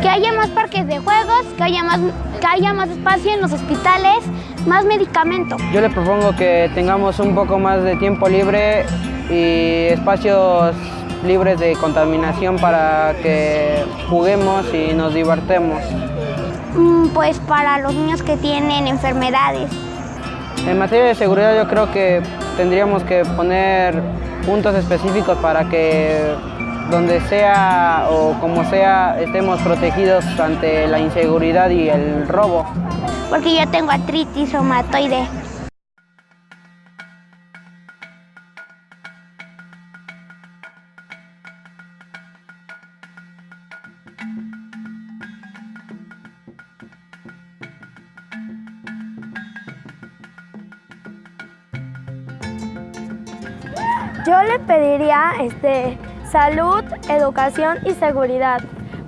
que haya más parques de juegos, que haya más, que haya más espacio en los hospitales, más medicamentos. Yo le propongo que tengamos un poco más de tiempo libre y espacios libres de contaminación para que juguemos y nos divertemos. Mm, Pues para los niños que tienen enfermedades. En materia de seguridad yo creo que tendríamos que poner puntos específicos para que donde sea o como sea estemos protegidos ante la inseguridad y el robo. Porque yo tengo artritis reumatoide. Yo le pediría este, salud, educación y seguridad,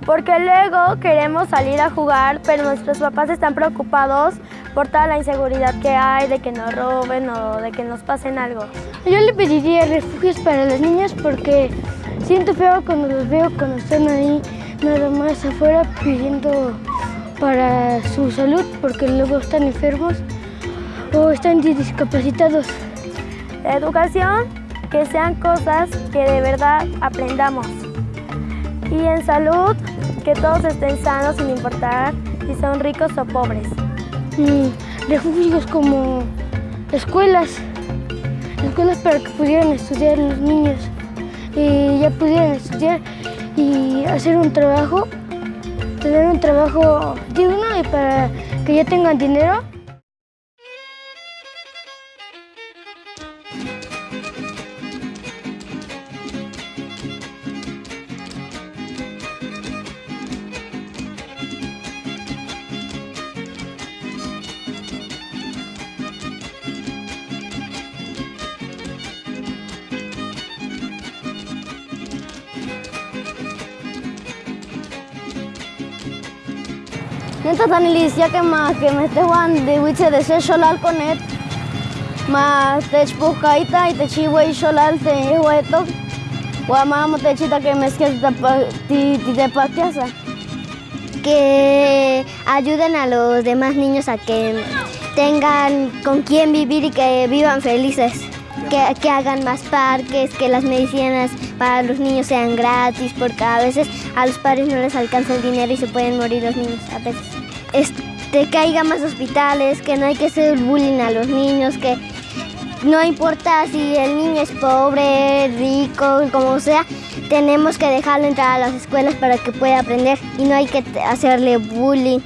porque luego queremos salir a jugar, pero nuestros papás están preocupados por toda la inseguridad que hay, de que nos roben o de que nos pasen algo. Yo le pediría refugios para las niñas porque siento feo cuando los veo cuando están ahí nada más afuera pidiendo para su salud porque luego están enfermos o están discapacitados. Educación, que sean cosas que de verdad aprendamos. Y en salud, que todos estén sanos sin importar si son ricos o pobres. Mm, refugios como escuelas, escuelas para que pudieran estudiar los niños y ya pudieran estudiar y hacer un trabajo, tener un trabajo digno y para que ya tengan dinero Neta Danilis, ya que ma que me te juan de wiche de ser solal con et. Ma te chpukaita y te chiwe solal te hueto. Wa mamo te chita que me esque ti ti de patiasa. que ayuden a los demás niños a que tengan con quién vivir y que vivan felices. Que, que hagan más parques, que las medicinas para los niños sean gratis, porque a veces a los padres no les alcanza el dinero y se pueden morir los niños a veces. Este, que haya más hospitales, que no hay que hacer bullying a los niños, que no importa si el niño es pobre, rico, como sea, tenemos que dejarlo entrar a las escuelas para que pueda aprender y no hay que hacerle bullying.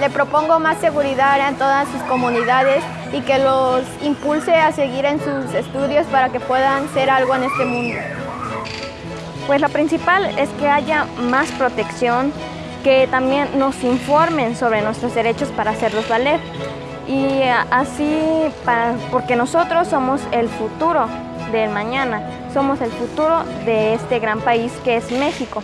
Le propongo más seguridad en todas sus comunidades y que los impulse a seguir en sus estudios para que puedan ser algo en este mundo. Pues lo principal es que haya más protección, que también nos informen sobre nuestros derechos para hacerlos valer. Y así, porque nosotros somos el futuro del mañana, somos el futuro de este gran país que es México.